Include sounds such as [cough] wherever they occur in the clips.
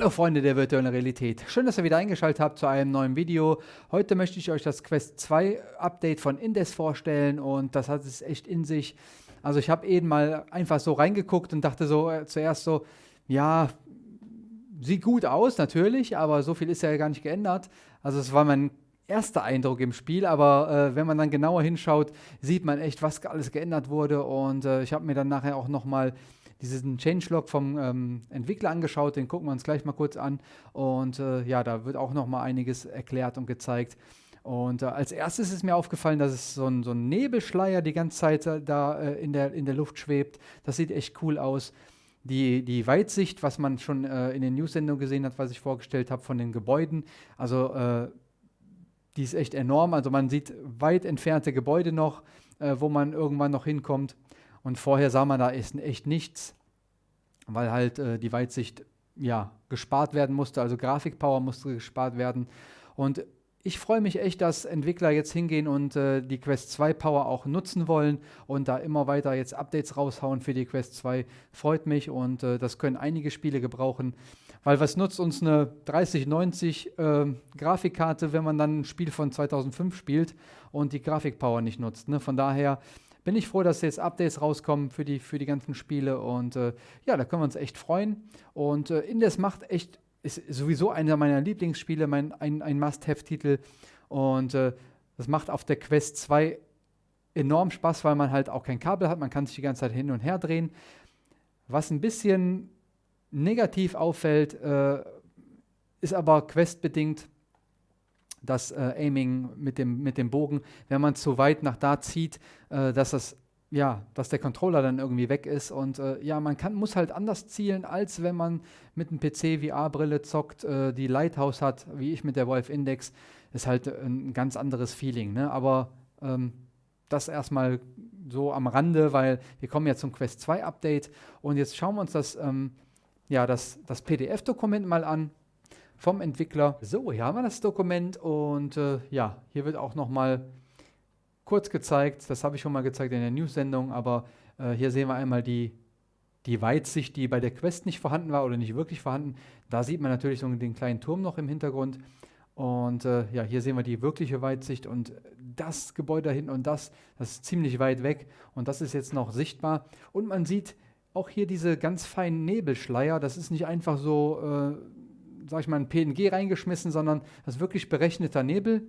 Hallo Freunde der virtuellen Realität. Schön, dass ihr wieder eingeschaltet habt zu einem neuen Video. Heute möchte ich euch das Quest 2 Update von Indes vorstellen und das hat es echt in sich. Also ich habe eben mal einfach so reingeguckt und dachte so äh, zuerst so, ja, sieht gut aus natürlich, aber so viel ist ja gar nicht geändert. Also es war mein erster Eindruck im Spiel, aber äh, wenn man dann genauer hinschaut, sieht man echt, was alles geändert wurde und äh, ich habe mir dann nachher auch nochmal diesen Changelog vom ähm, Entwickler angeschaut, den gucken wir uns gleich mal kurz an. Und äh, ja, da wird auch noch mal einiges erklärt und gezeigt. Und äh, als erstes ist mir aufgefallen, dass es so ein, so ein Nebelschleier die ganze Zeit äh, da äh, in, der, in der Luft schwebt. Das sieht echt cool aus. Die, die Weitsicht, was man schon äh, in den News-Sendungen gesehen hat, was ich vorgestellt habe von den Gebäuden, also äh, die ist echt enorm. Also man sieht weit entfernte Gebäude noch, wo man irgendwann noch hinkommt. Und vorher sah man da echt nichts, weil halt äh, die Weitsicht ja, gespart werden musste, also Grafikpower musste gespart werden. Und ich freue mich echt, dass Entwickler jetzt hingehen und äh, die Quest 2 Power auch nutzen wollen und da immer weiter jetzt Updates raushauen für die Quest 2. Freut mich und äh, das können einige Spiele gebrauchen. Weil was nutzt uns eine 3090 äh, Grafikkarte, wenn man dann ein Spiel von 2005 spielt und die Grafikpower nicht nutzt? Ne? Von daher bin ich froh, dass jetzt Updates rauskommen für die, für die ganzen Spiele. Und äh, ja, da können wir uns echt freuen. Und äh, Indes macht echt, ist sowieso einer meiner Lieblingsspiele, mein, ein, ein Must-Have-Titel. Und äh, das macht auf der Quest 2 enorm Spaß, weil man halt auch kein Kabel hat. Man kann sich die ganze Zeit hin und her drehen. Was ein bisschen negativ auffällt, äh, ist aber questbedingt das äh, Aiming mit dem, mit dem Bogen, wenn man zu weit nach da zieht, äh, dass das ja, dass der Controller dann irgendwie weg ist und äh, ja, man kann, muss halt anders zielen, als wenn man mit einem PC VR-Brille zockt, äh, die Lighthouse hat, wie ich mit der Wolf Index, ist halt ein ganz anderes Feeling, ne? aber ähm, das erstmal so am Rande, weil wir kommen ja zum Quest 2 Update. Und jetzt schauen wir uns das, ähm, ja, das, das PDF-Dokument mal an vom Entwickler. So, hier haben wir das Dokument und äh, ja, hier wird auch nochmal kurz gezeigt, das habe ich schon mal gezeigt in der News-Sendung, aber äh, hier sehen wir einmal die, die Weitsicht, die bei der Quest nicht vorhanden war oder nicht wirklich vorhanden. Da sieht man natürlich so den kleinen Turm noch im Hintergrund. Und äh, ja, hier sehen wir die wirkliche Weitsicht und das Gebäude da hinten und das, das ist ziemlich weit weg und das ist jetzt noch sichtbar. Und man sieht auch hier diese ganz feinen Nebelschleier. Das ist nicht einfach so äh, sag ich mal, ein PNG reingeschmissen, sondern das ist wirklich berechneter Nebel.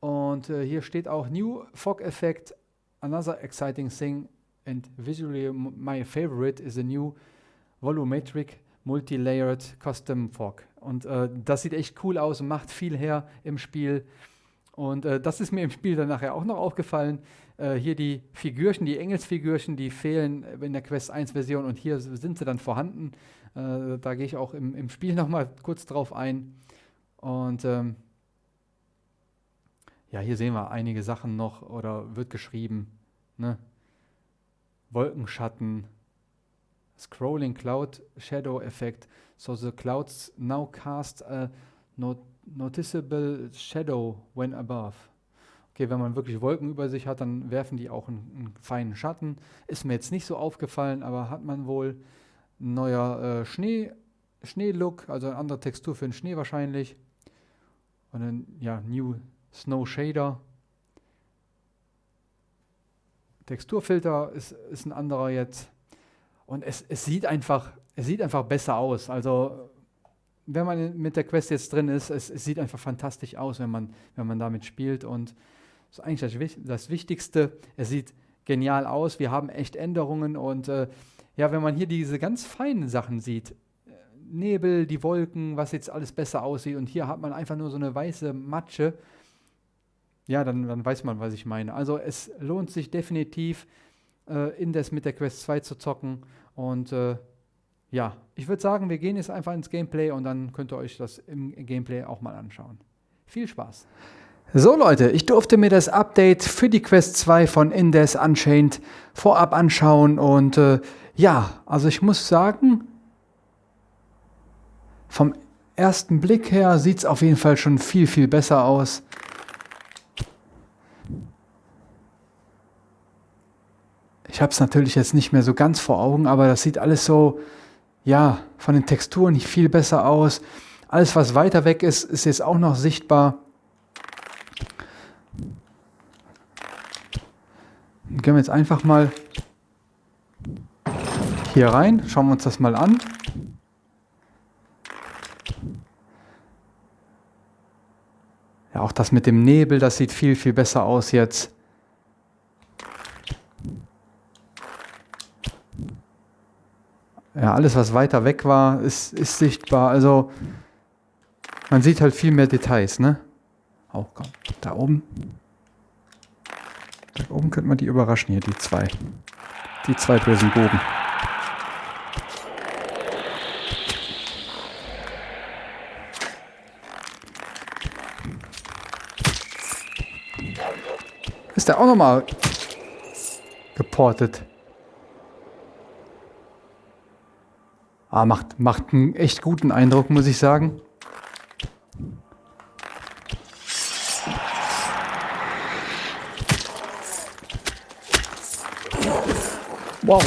Und äh, hier steht auch New Fog Effect, another exciting thing and visually my favorite is a new volumetric multi-layered custom fog. Und äh, das sieht echt cool aus und macht viel her im Spiel. Und äh, das ist mir im Spiel dann nachher auch noch aufgefallen. Äh, hier die Figürchen, die Engelsfigürchen, die fehlen in der Quest 1 Version und hier sind sie dann vorhanden. Äh, da gehe ich auch im, im Spiel [laughs] nochmal kurz drauf ein. Und ähm, ja, hier sehen wir einige Sachen noch oder wird geschrieben. Ne? Wolkenschatten, Scrolling Cloud Shadow Effect. So the clouds now cast a not noticeable shadow when above. Okay, wenn man wirklich Wolken über sich hat, dann werfen die auch einen, einen feinen Schatten. Ist mir jetzt nicht so aufgefallen, aber hat man wohl neuer äh, Schnee, Schneelook, also eine andere Textur für den Schnee wahrscheinlich. Und dann, ja, New Snow Shader. Texturfilter ist, ist ein anderer jetzt. Und es, es, sieht einfach, es sieht einfach besser aus. Also, wenn man mit der Quest jetzt drin ist, es, es sieht einfach fantastisch aus, wenn man, wenn man damit spielt. Und das ist eigentlich das, Wichtigste. Es sieht genial aus. Wir haben echt Änderungen und äh, ja, wenn man hier diese ganz feinen Sachen sieht, äh, Nebel, die Wolken, was jetzt alles besser aussieht und hier hat man einfach nur so eine weiße Matsche, ja, dann, dann weiß man, was ich meine. Also es lohnt sich definitiv, äh, Indes mit der Quest 2 zu zocken und äh, ja, ich würde sagen, wir gehen jetzt einfach ins Gameplay und dann könnt ihr euch das im Gameplay auch mal anschauen. Viel Spaß! So Leute, ich durfte mir das Update für die Quest 2 von Indes Unchained vorab anschauen und äh, ja, also ich muss sagen, vom ersten Blick her sieht es auf jeden Fall schon viel, viel besser aus. Ich habe es natürlich jetzt nicht mehr so ganz vor Augen, aber das sieht alles so, ja, von den Texturen viel besser aus. Alles, was weiter weg ist, ist jetzt auch noch sichtbar. Dann gehen wir jetzt einfach mal hier rein, schauen wir uns das mal an. Ja, auch das mit dem Nebel, das sieht viel, viel besser aus jetzt. Ja, alles, was weiter weg war, ist, ist sichtbar. Also man sieht halt viel mehr Details, ne? Auch oh, da oben. Da oben könnte man die überraschen hier, die zwei. Die zwei bösen Bogen. Ist der auch nochmal geportet. Ah, macht, macht einen echt guten Eindruck, muss ich sagen. Wow.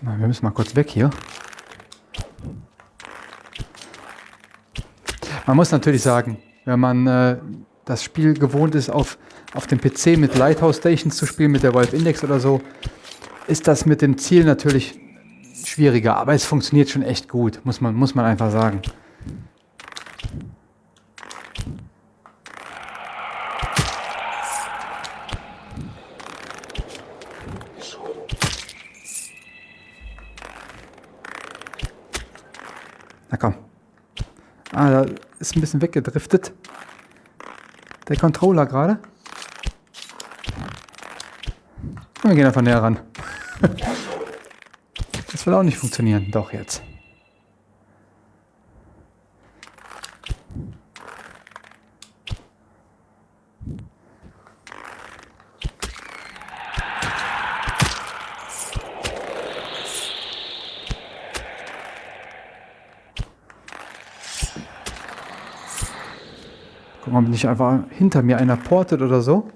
Na, wir müssen mal kurz weg hier. Man muss natürlich sagen, wenn man äh, das Spiel gewohnt ist, auf, auf dem PC mit Lighthouse Stations zu spielen, mit der Valve Index oder so, ist das mit dem Ziel natürlich schwieriger. Aber es funktioniert schon echt gut, muss man, muss man einfach sagen. Na komm. Ah, da ist ein bisschen weggedriftet. Der Controller gerade. Wir gehen einfach näher ran. [laughs] Das will auch nicht funktionieren. Doch jetzt. Ob nicht einfach hinter mir einer portet oder so.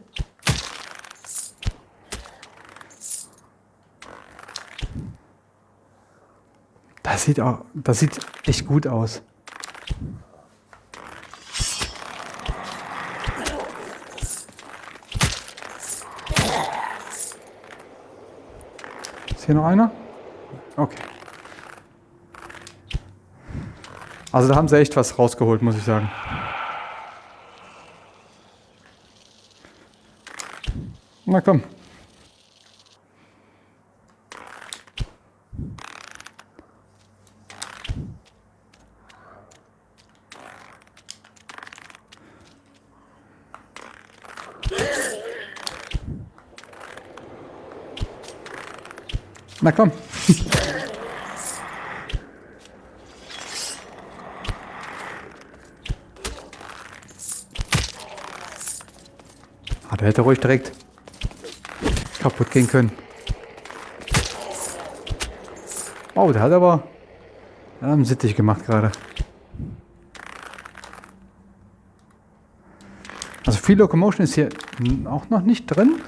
Das sieht auch, das sieht echt gut aus. Ist hier noch einer? Okay. Also da haben sie echt was rausgeholt, muss ich sagen. Na komm. Na komm. ah, der hätte ruhig direkt kaputt gehen können. Oh, der hat aber einen Sittich gemacht gerade. Also viel Locomotion ist hier auch noch nicht drin.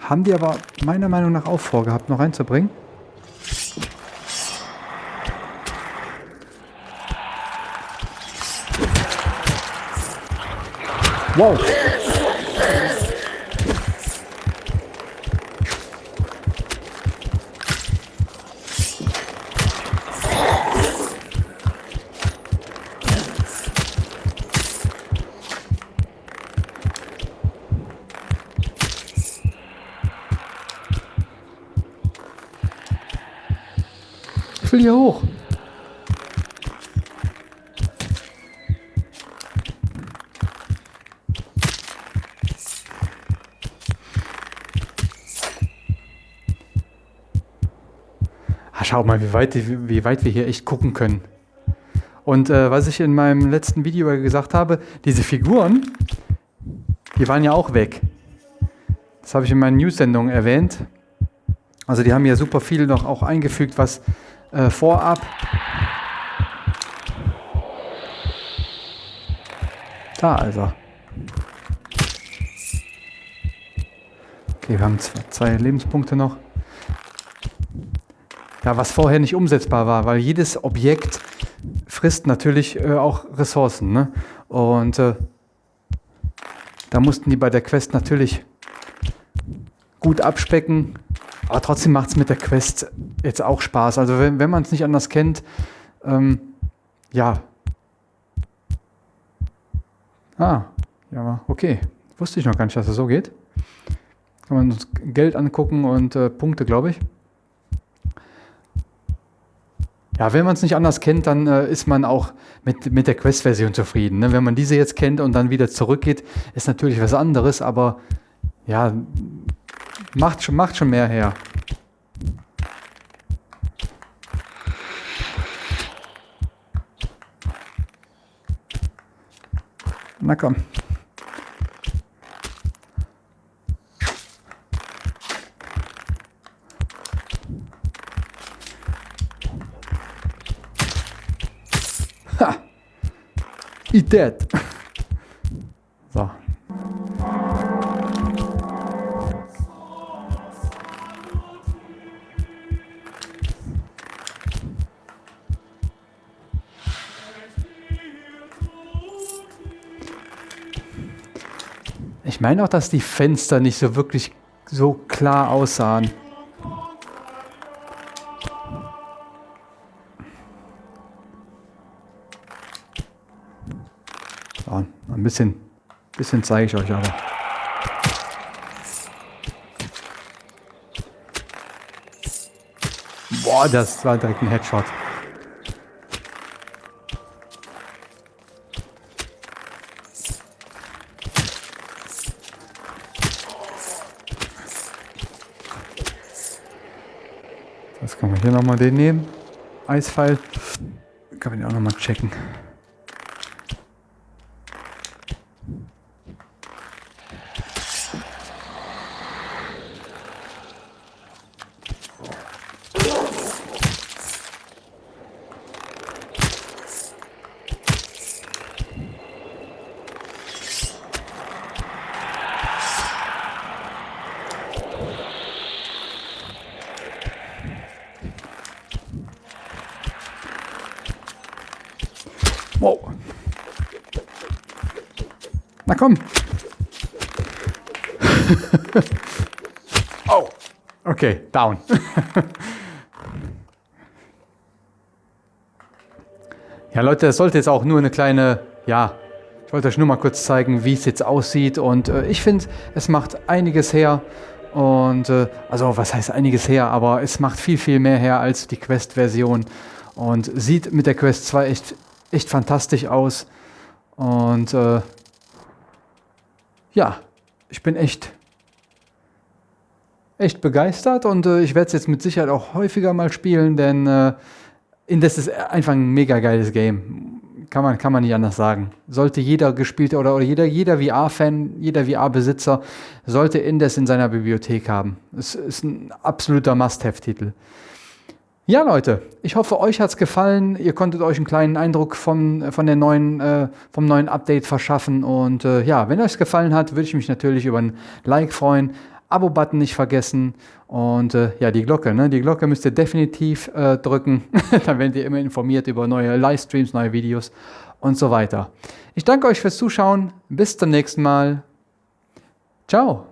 Haben die aber meiner Meinung nach auch vorgehabt, noch reinzubringen. Wow. Hier hoch. Ah, schau mal, wie weit, wie weit wir hier echt gucken können. Und äh, was ich in meinem letzten Video gesagt habe, diese Figuren, die waren ja auch weg. Das habe ich in meinen News-Sendungen erwähnt. Also die haben ja super viel noch auch eingefügt, was äh, vorab. Da also. Okay, wir haben zwei, zwei Lebenspunkte noch. Ja, was vorher nicht umsetzbar war, weil jedes Objekt frisst natürlich äh, auch Ressourcen. Ne? Und äh, da mussten die bei der Quest natürlich gut abspecken. Aber trotzdem macht es mit der Quest jetzt auch Spaß. Also wenn, wenn man es nicht anders kennt, ähm, ja. Ah, ja, okay. Wusste ich noch gar nicht, dass es so geht. Kann man uns Geld angucken und äh, Punkte, glaube ich. Ja, wenn man es nicht anders kennt, dann äh, ist man auch mit, mit der Quest-Version zufrieden. Ne? Wenn man diese jetzt kennt und dann wieder zurückgeht, ist natürlich was anderes, aber ja, macht macht schon mehr her. Na komm. Eat that. So. Meine auch, dass die Fenster nicht so wirklich so klar aussahen. So, ein bisschen, bisschen zeige ich euch aber. Boah, das war direkt ein Headshot. Das kann man hier nochmal den nehmen. Eispfeil. Kann man den auch nochmal checken. Wow. Na komm. [laughs] oh. Okay, down. [laughs] ja, Leute, das sollte jetzt auch nur eine kleine, ja, ich wollte euch nur mal kurz zeigen, wie es jetzt aussieht. Und äh, ich finde, es macht einiges her. Und äh, also, was heißt einiges her? Aber es macht viel, viel mehr her als die Quest-Version. Und sieht mit der Quest 2 echt echt fantastisch aus. Und äh, ja, ich bin echt, echt begeistert und äh, ich werde es jetzt mit Sicherheit auch häufiger mal spielen, denn äh, Indes ist einfach ein mega geiles Game. Kann man, kann man nicht anders sagen. Sollte jeder gespielte oder, oder jeder, jeder VR-Fan, jeder VR-Besitzer sollte Indes in seiner Bibliothek haben. Es ist ein absoluter Must-Have-Titel. Ja, Leute, ich hoffe, euch hat es gefallen. Ihr konntet euch einen kleinen Eindruck von, von der neuen, äh, vom neuen Update verschaffen. Und äh, ja, wenn euch es gefallen hat, würde ich mich natürlich über ein Like freuen. Abo-Button nicht vergessen. Und äh, ja, die Glocke, ne? Die Glocke müsst ihr definitiv äh, drücken. [laughs] Dann werdet ihr immer informiert über neue Livestreams, neue Videos und so weiter. Ich danke euch fürs Zuschauen. Bis zum nächsten Mal. Ciao.